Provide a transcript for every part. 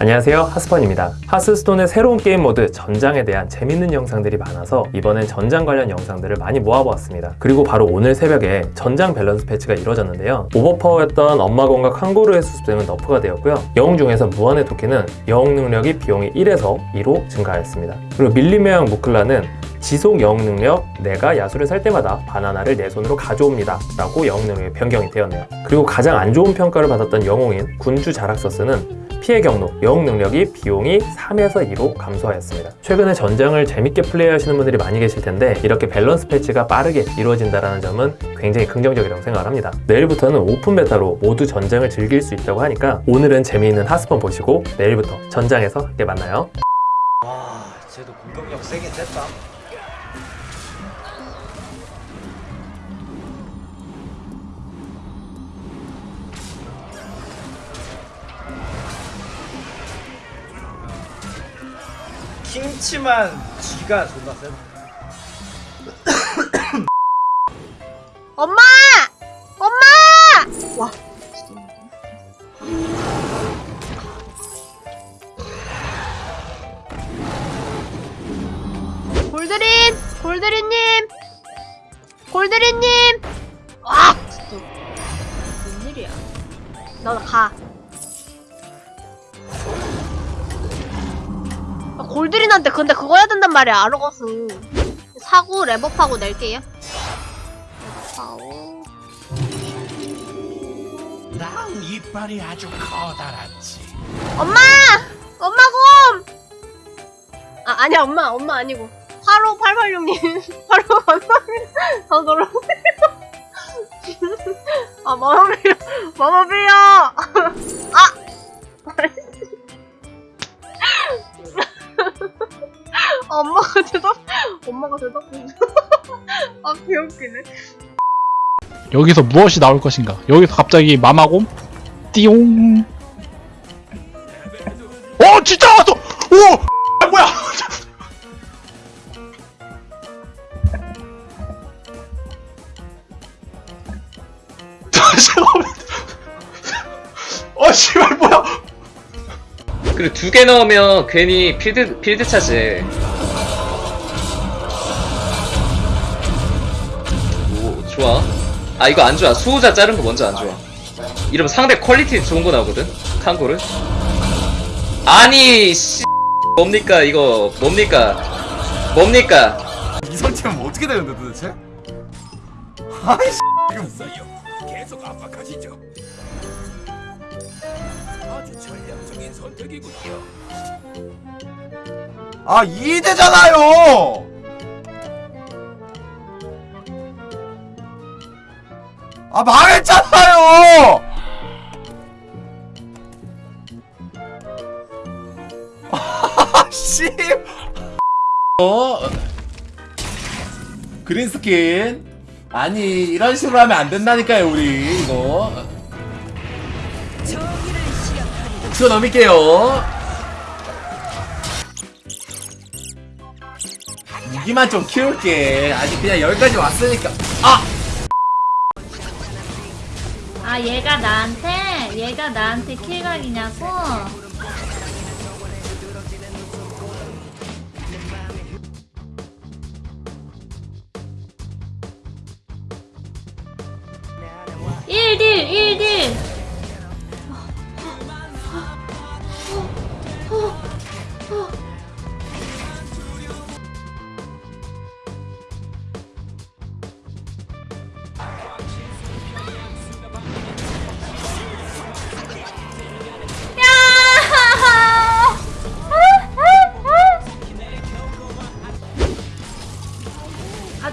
안녕하세요. 하스펀입니다. 하스스톤의 새로운 게임 모드 전장에 대한 재밌는 영상들이 많아서 이번엔 전장 관련 영상들을 많이 모아보았습니다. 그리고 바로 오늘 새벽에 전장 밸런스 패치가 이루어졌는데요. 오버파워였던 엄마곰과 칸고르의 수습생은 nerf가 되었고요. 영웅 중에서 무한의 토키는 영웅 능력이 비용이 1에서 2로 증가하였습니다. 그리고 밀림의 왕 무클라는 지속 영웅 능력 내가 야수를 살 때마다 바나나를 내 손으로 가져옵니다. 라고 영웅 능력이 변경이 되었네요. 그리고 가장 안 좋은 평가를 받았던 영웅인 군주 자락서스는 피해 경로, 영웅 능력이 비용이 3에서 2로 감소하였습니다. 최근에 전장을 재밌게 플레이하시는 분들이 많이 계실 텐데 이렇게 밸런스 패치가 빠르게 이루어진다는 점은 굉장히 긍정적이라고 생각을 합니다. 내일부터는 오픈 베타로 모두 전장을 즐길 수 있다고 하니까 오늘은 재미있는 하스펀 보시고 내일부터 전장에서 함께 만나요. 와, 쟤도 공격력 세긴 셌다. 킹치만 쥐가 존나 세다. 엄마! 엄마! 와. 골드린! 골드린님! 골드린님! 와! 진짜. 웬일이야. 너 가. 골드린한테 근데 그거 해야 된단 말이야, 아르거스. 사고 랩업하고 낼게요. 랩업하고. 난 이빨이 아주 커다랗지. 엄마! 엄마 곰! 아, 아니야, 엄마, 엄마 아니고. 85886님. 바로 감사 아, 귀엽기네. 여기서 무엇이 나올 것인가? 여기서 갑자기 마마곰 띠용. 어 진짜 왔어! 오! 아, 뭐야? 잠깐만. 어 씨발 뭐야? 그리고 두 개 넣으면 괜히 필드 필드 차지. 좋아. 아 이거 안 좋아. 수호자 자른 거 먼저 안 좋아. 이러면 상대 퀄리티 좋은 거 나오거든. 칸고를. 아니 씨 뭡니까 이거 뭡니까 뭡니까 이 설치하면 어떻게 되는데 도대체? 아이 씨 이거 계속 압박하시죠. 아주 전략적인 선택이군요. 아 이대잖아요. 아 망했잖아요. 아 씨. 어? 그린 스킨. 아니 이런 식으로 하면 안 된다니까요 우리. 이거. 치워 넘길게요. 무기만 좀 키울게. 아직 그냥 여기까지 왔으니까. 아! 아 얘가 나한테 얘가 나한테 킬각이냐고?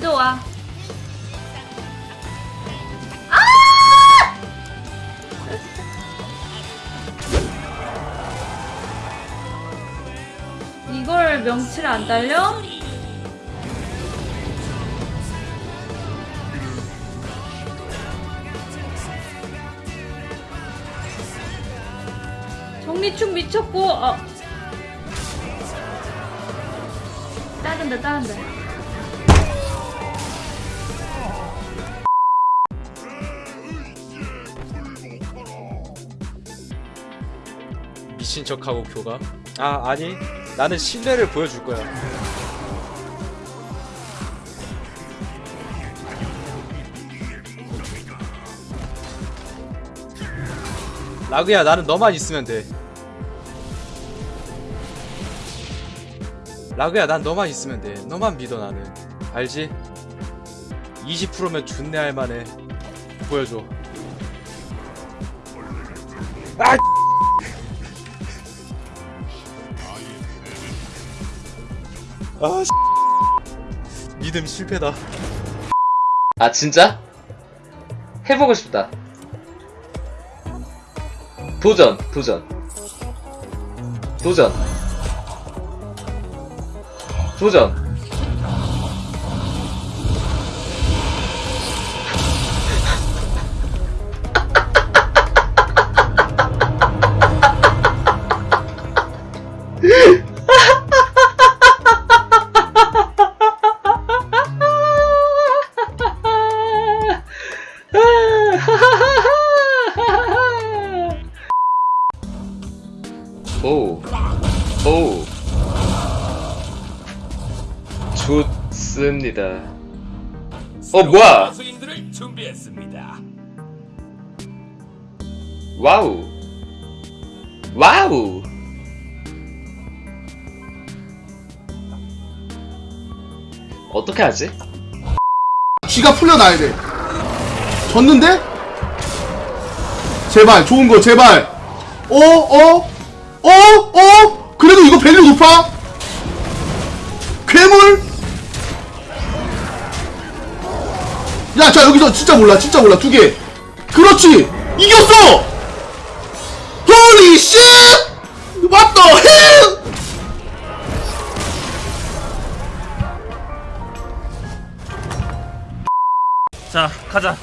가져와. 아! 이걸 명치를 안 달려? 정리충 미쳤고 어. 다른데 다른데 미친 척하고 교감? 아 아니 나는 신뢰를 보여줄 거야 라그야 나는 너만 있으면 돼 라그야 난 너만 있으면 돼 너만 믿어 나는 알지? 20%면 존내 할만해 보여줘 아! 아 믿음 실패다 아 진짜? 해보고 싶다. 도전, 도전. 도전. 도전. 오. 오. 좋습니다. 어, 뭐야? 수인들을 준비했습니다. 와우. 와우. 어떻게 하지? 쥐가 풀려나야 돼. 졌는데? 제발, 좋은 거, 제발. 어, 어, 어, 어? 그래도 이거 밸류 높아? 괴물? 야, 자, 여기서 진짜 몰라, 진짜 몰라, 두 개. 그렇지! 이겼어! Shit! What the hell? 자, 가자.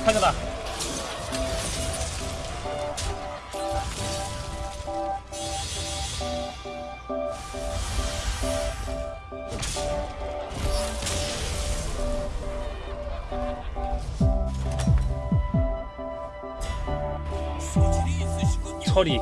처리